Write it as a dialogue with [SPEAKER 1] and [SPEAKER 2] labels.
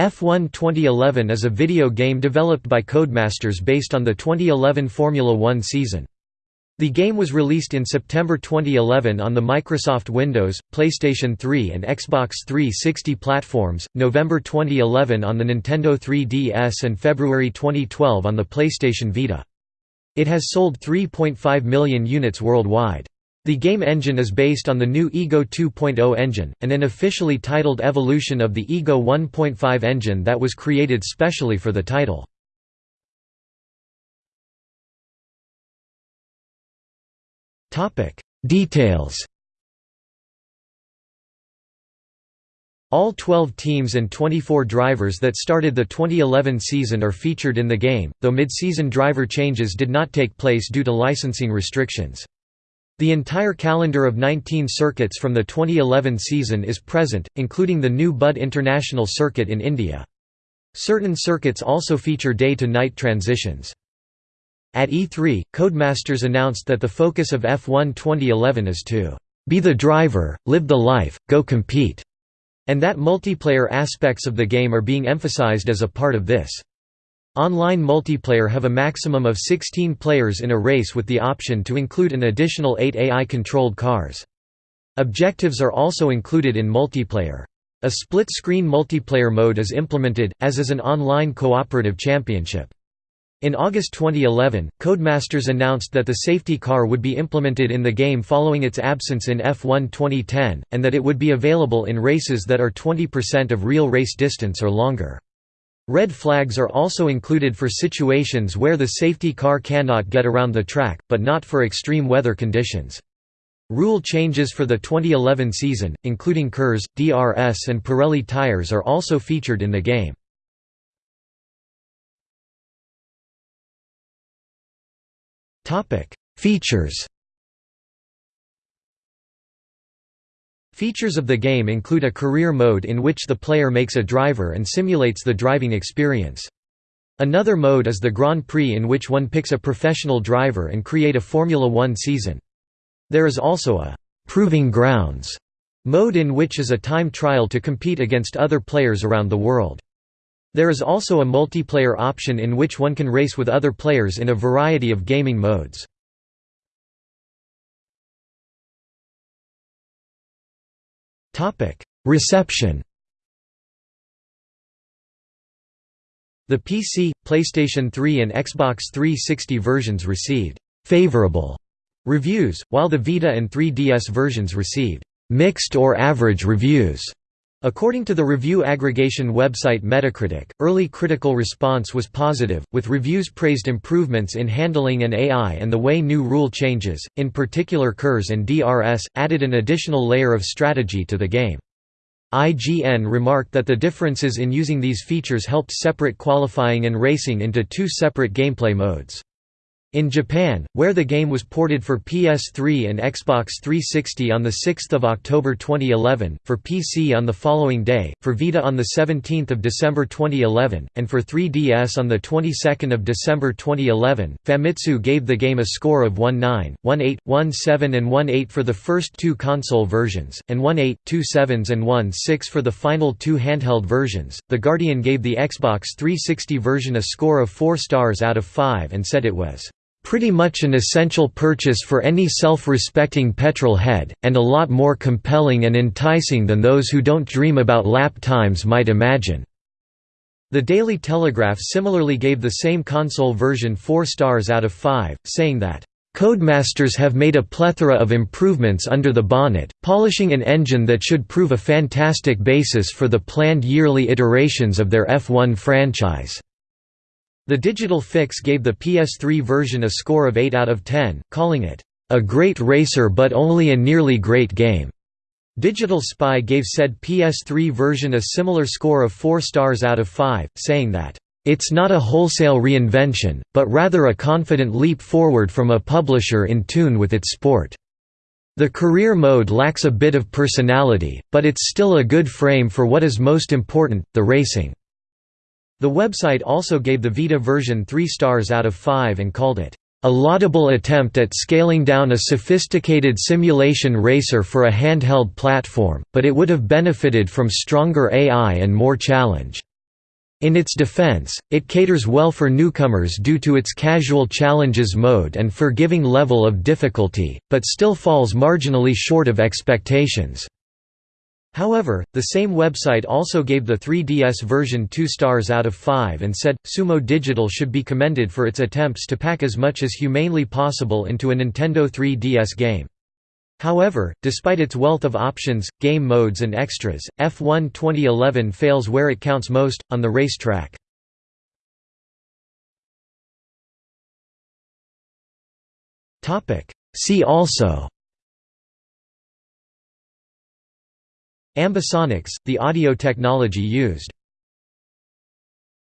[SPEAKER 1] F1 2011 is a video game developed by Codemasters based on the 2011 Formula One season. The game was released in September 2011 on the Microsoft Windows, PlayStation 3 and Xbox 360 platforms, November 2011 on the Nintendo 3DS and February 2012 on the PlayStation Vita. It has sold 3.5 million units worldwide. The game engine is based on the new Ego 2.0 engine, and an officially titled evolution of the Ego 1.5 engine that was created specially for the title. Details All 12 teams and 24 drivers that started the 2011 season are featured in the game, though mid-season driver changes did not take place due to licensing restrictions. The entire calendar of 19 circuits from the 2011 season is present, including the new Buddh International Circuit in India. Certain circuits also feature day-to-night transitions. At E3, Codemasters announced that the focus of F1 2011 is to be the driver, live the life, go compete, and that multiplayer aspects of the game are being emphasized as a part of this. Online multiplayer have a maximum of 16 players in a race with the option to include an additional 8 AI-controlled cars. Objectives are also included in multiplayer. A split-screen multiplayer mode is implemented, as is an online cooperative championship. In August 2011, Codemasters announced that the safety car would be implemented in the game following its absence in F1 2010, and that it would be available in races that are 20% of real race distance or longer. Red flags are also included for situations where the safety car cannot get around the track, but not for extreme weather conditions. Rule changes for the 2011 season, including KERS, DRS and Pirelli tires are also featured in the game. Features Features of the game include a career mode in which the player makes a driver and simulates the driving experience. Another mode is the Grand Prix in which one picks a professional driver and create a Formula One season. There is also a «proving grounds» mode in which is a time trial to compete against other players around the world. There is also a multiplayer option in which one can race with other players in a variety of gaming modes. Reception The PC, PlayStation 3 and Xbox 360 versions received «favorable» reviews, while the Vita and 3DS versions received «mixed or average reviews». According to the review aggregation website Metacritic, early critical response was positive, with reviews praised improvements in handling and AI and the way new rule changes, in particular KERS and DRS, added an additional layer of strategy to the game. IGN remarked that the differences in using these features helped separate qualifying and racing into two separate gameplay modes. In Japan, where the game was ported for PS3 and Xbox 360 on 6 October 2011, for PC on the following day, for Vita on 17 December 2011, and for 3DS on of December 2011, Famitsu gave the game a score of 1.9, 1.8, 1.7 and 1.8 for the first two console versions, and 1.8, 2.7s and 1.6 for the final two handheld versions. The Guardian gave the Xbox 360 version a score of 4 stars out of 5 and said it was Pretty much an essential purchase for any self-respecting petrol head, and a lot more compelling and enticing than those who don't dream about lap times might imagine." The Daily Telegraph similarly gave the same console version 4 stars out of 5, saying that, "...Codemasters have made a plethora of improvements under the bonnet, polishing an engine that should prove a fantastic basis for the planned yearly iterations of their F1 franchise." The Digital Fix gave the PS3 version a score of 8 out of 10, calling it, "...a great racer but only a nearly great game." Digital Spy gave said PS3 version a similar score of 4 stars out of 5, saying that, "...it's not a wholesale reinvention, but rather a confident leap forward from a publisher in tune with its sport." The career mode lacks a bit of personality, but it's still a good frame for what is most important, the racing. The website also gave the Vita version 3 stars out of 5 and called it, "...a laudable attempt at scaling down a sophisticated simulation racer for a handheld platform, but it would have benefited from stronger AI and more challenge." In its defense, it caters well for newcomers due to its casual challenges mode and forgiving level of difficulty, but still falls marginally short of expectations. However, the same website also gave the 3DS version 2 stars out of 5 and said, Sumo Digital should be commended for its attempts to pack as much as humanely possible into a Nintendo 3DS game. However, despite its wealth of options, game modes and extras, F1 2011 fails where it counts most, on the racetrack. See also Ambisonics, the audio technology used